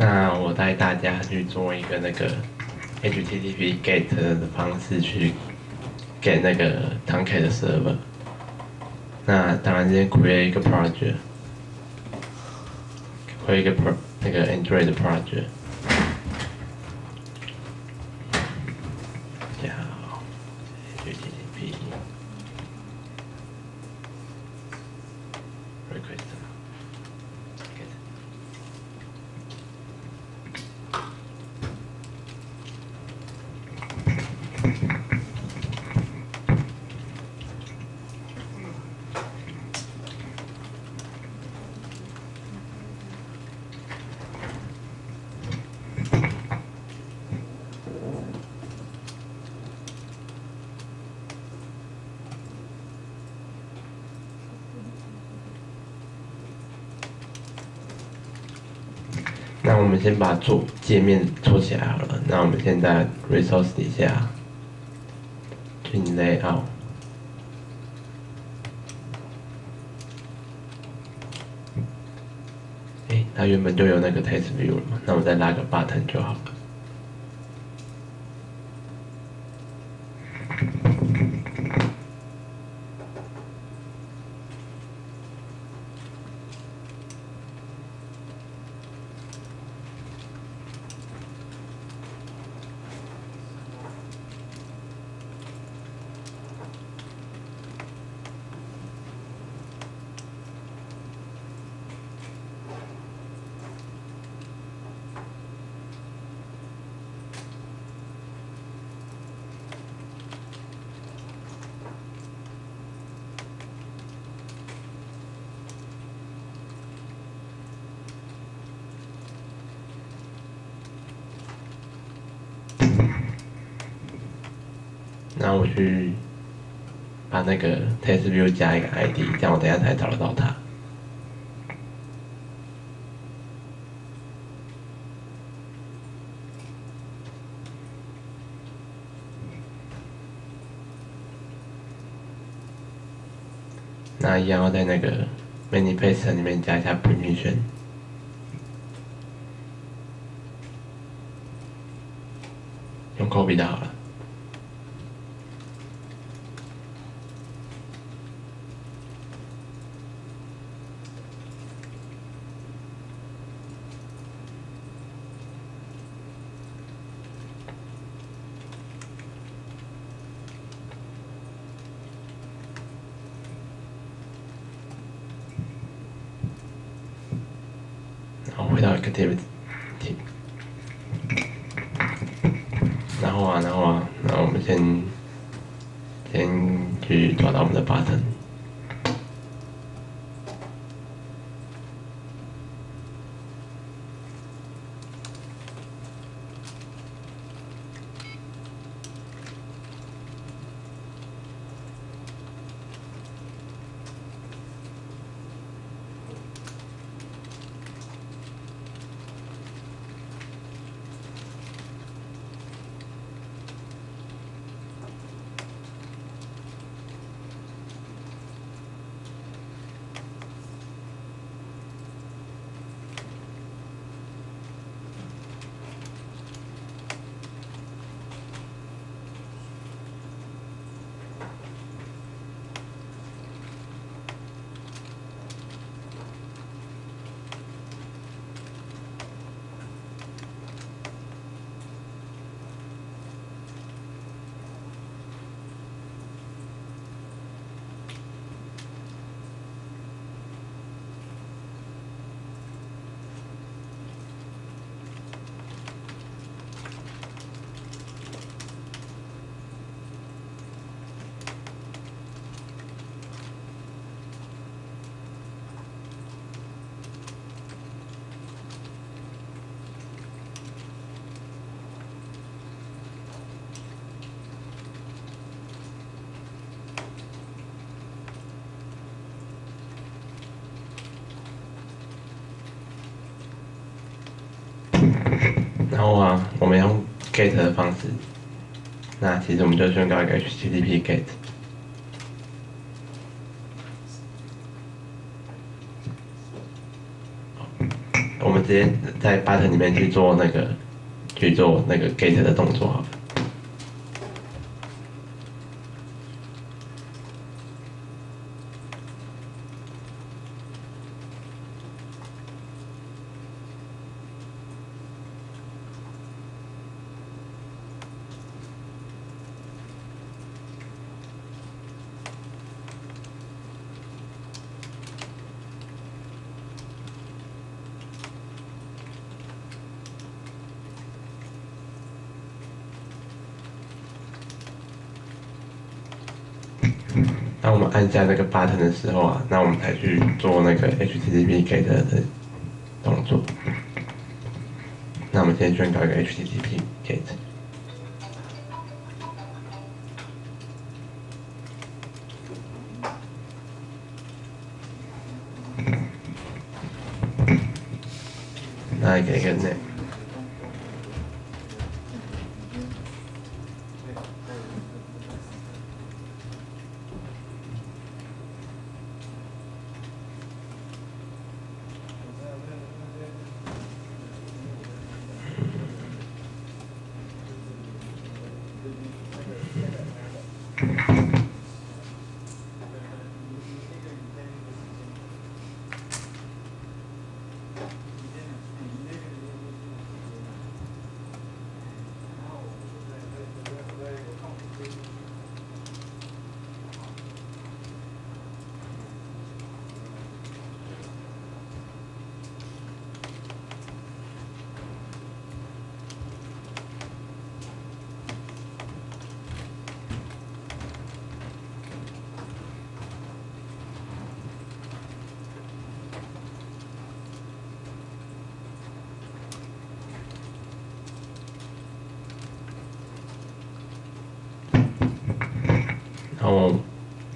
那我带大家去做一个那个 HTTP GET 的方式去 get 那个 Tomcat 的 server。那当然先 create 一个 project，create 一个 pro 那个 Android 的 project。叫 HTTP request get。那我们先把做界面做起来好了。那我们现在 resource 底下进 layout，哎，它原本就有那个 test view 了嘛，那我再拉个 button 就好了。那我去把那个 test view 加一个 ID，这样我等下才找得到它。那一样要在那个 manifest 里面加一下 permission。用 copy 就好了。然后啊，我们用 get 的方式，那其实我们就宣告一个 HTTP get。我们直接在 button 里面去做那个去做那个 get 的动作好了。当我们按下那个 button 的时候啊，那我们才去做那个 HTTP get 的动作。那我们先宣告一个 HTTP get。那给个 name。然后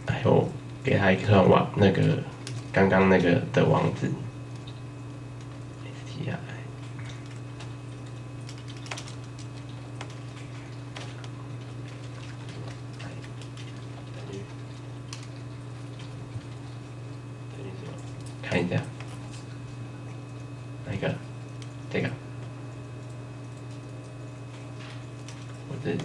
还有给他一个网那个刚刚那个的网址。看一下，哪一个？这个。我这。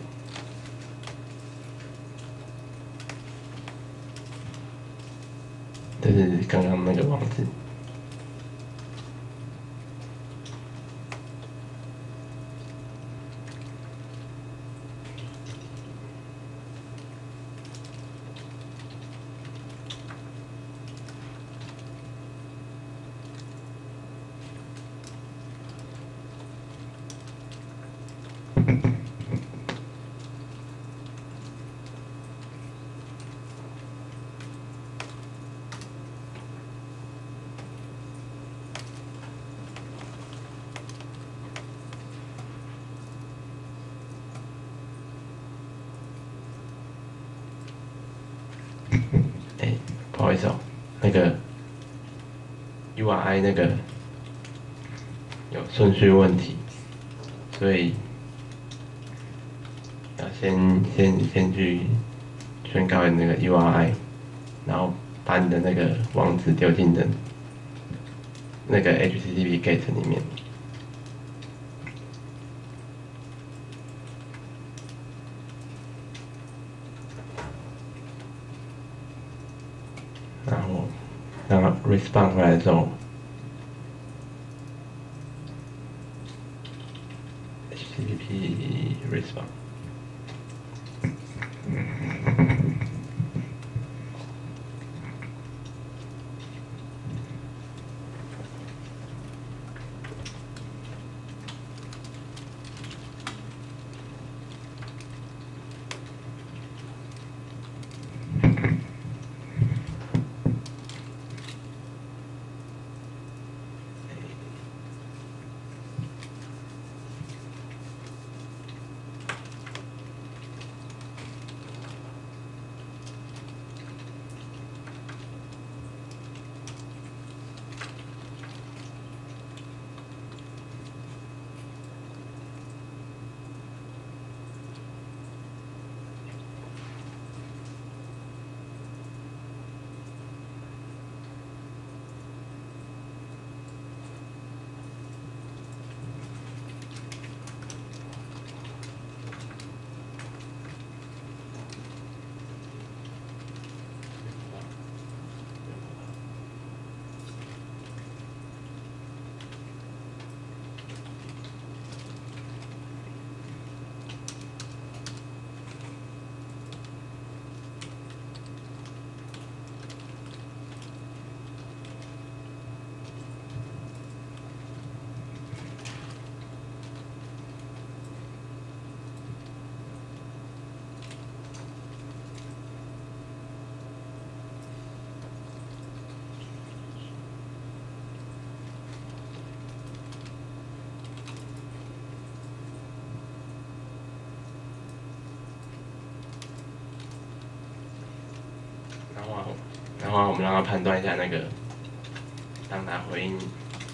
这是刚刚那个网址。哎，不好意思哦，那个 URI 那个有顺序问题，所以要先先先去宣告你那个 URI，然后把你的那个网址丢进的那个 HTTP GET 里面。然后让它 respond 回我们让他判断一下那个，当他回应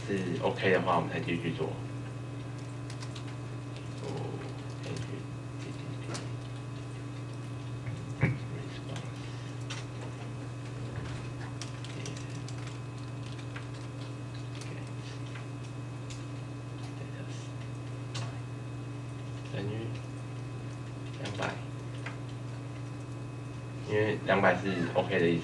是 OK 的话，我们才继续做。哦等于两百，因为两百是 OK 的意思。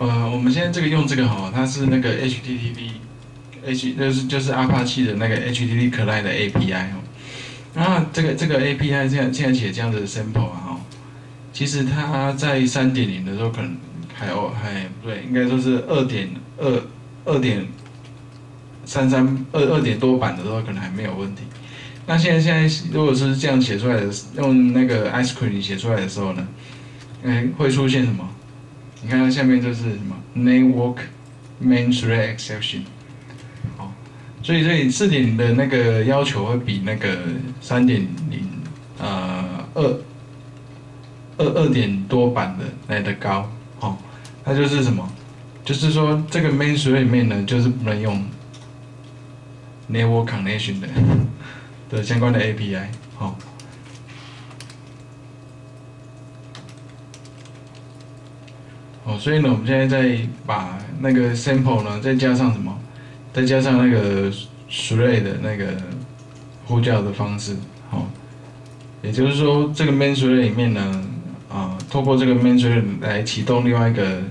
呃，我们现在这个用这个哈，它是那个 HTTP，H 就是就是 Apache 的那个 HTTP Client 的 API 哦。然后这个这个 API 现在现在写这样子的 sample 啊哈，其实它在三点零的时候可能还哦还不对，应该说是二点二二点三三二二点多版的时候可能还没有问题。那现在现在如果是这样写出来的，用那个 Ice Cream 写出来的时候呢，哎会出现什么？你看它下面就是什么 network main thread exception，好，所以这里四点零的那个要求会比那个三点零呃二二二点多版的来的高，好，它就是什么？就是说这个 main thread 里面呢，就是不能用 network connection 的的相关的 API，好。哦，所以呢，我们现在再把那个 sample 呢，再加上什么？再加上那个 thread 的那个呼叫的方式，好，也就是说，这个 main thread 里面呢，啊，透过这个 main thread 来启动另外一个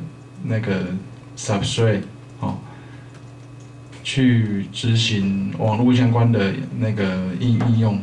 那个 sub thread，好，去执行网络相关的那个应应用。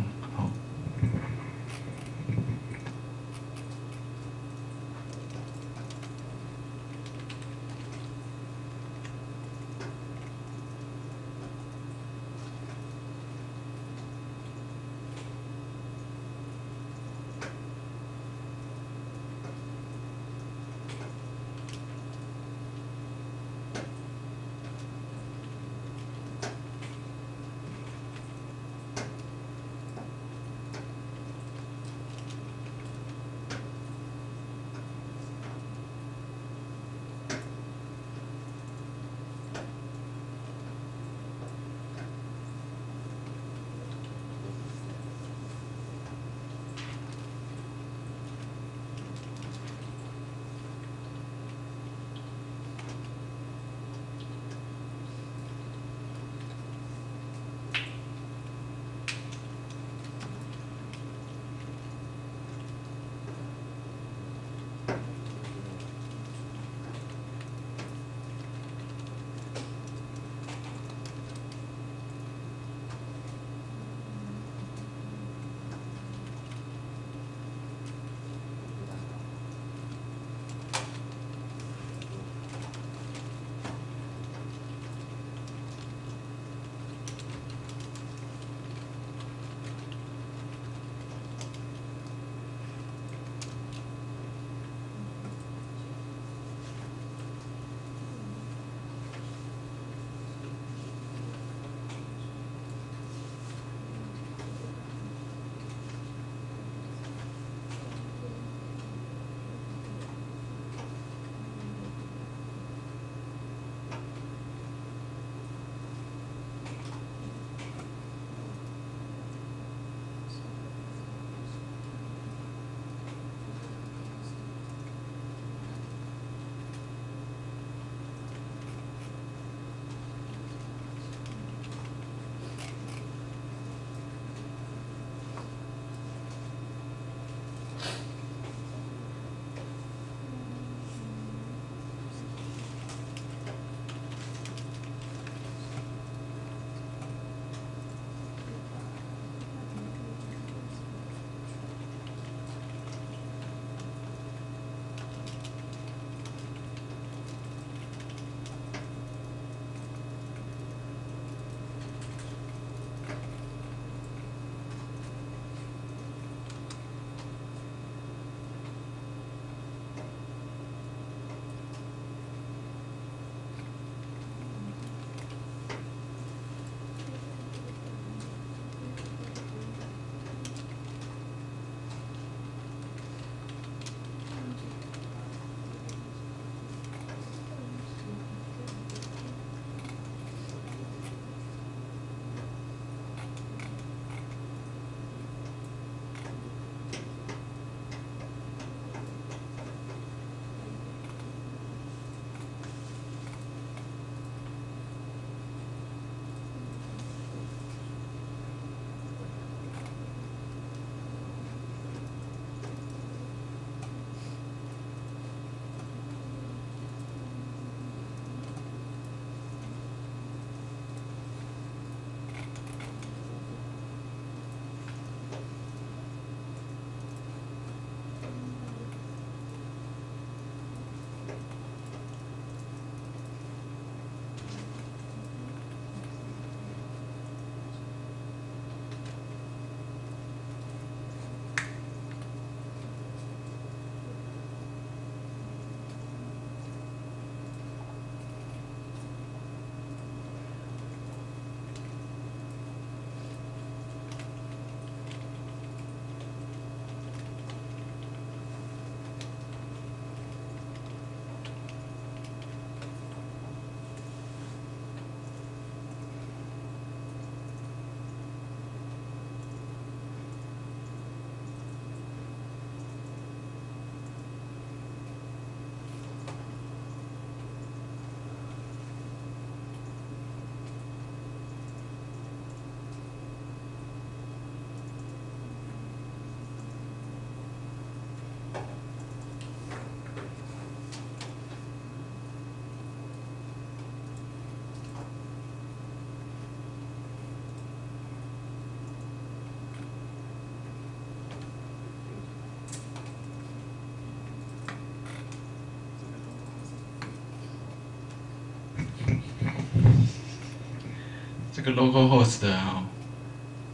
这个 local host 啊，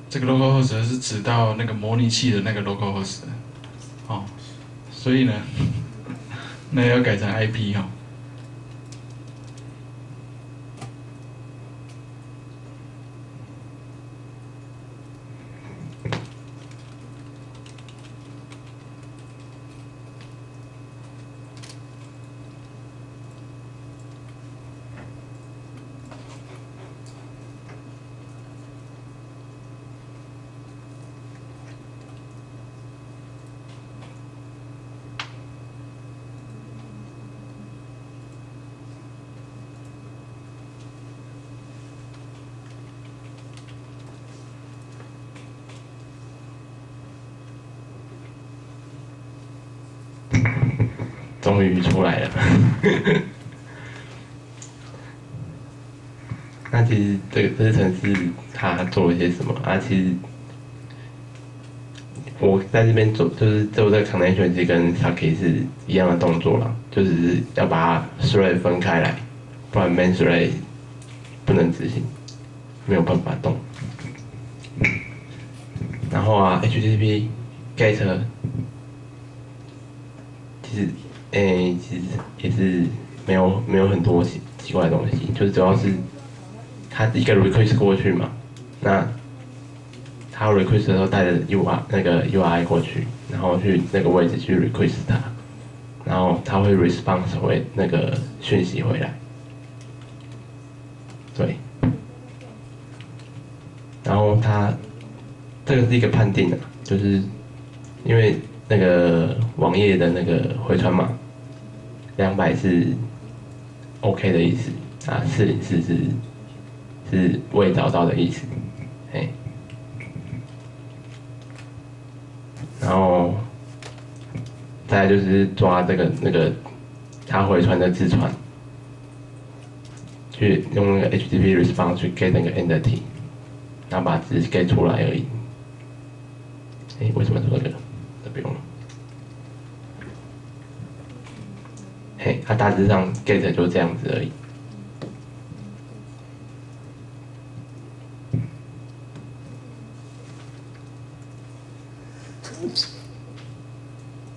这个 local host 是指到那个模拟器的那个 local host，哦，所以呢，那要改成 IP 哈。终于出来了。那其实这个这个城市它做了些什么啊？其实我在这边做就是做这个长链选择跟 s a k 是一样的动作啦，就只是要把它 thread 分开来，不然 main thread 不能执行，没有办法动。然后啊，HTTP get 其实。诶，其实也是没有没有很多奇奇怪的东西，就是主要是他一个 request 过去嘛，那他 request 的时候带着 U R 那个 U I 过去，然后去那个位置去 request 它，然后他会 response 回那个讯息回来，对，然后他这个是一个判定的，就是因为那个网页的那个回传码。两百是 OK 的意思啊，四零四是是未找到的意思，哎，然后再就是抓这个那个他回传的字串，去用那个 HTTP response 去 get 那个 entity，然后把字 get 出来而已。哎，为什么做这个？这不用了。嘿，它大致上 get 就这样子而已。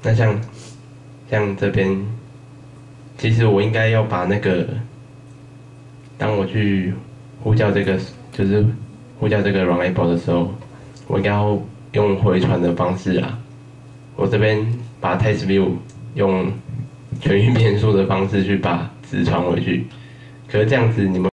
那像像这边，其实我应该要把那个，当我去呼叫这个，就是呼叫这个 runable 的时候，我应该要用回传的方式啊。我这边把 test view 用。全运变数的方式去把纸传回去，可是这样子你们。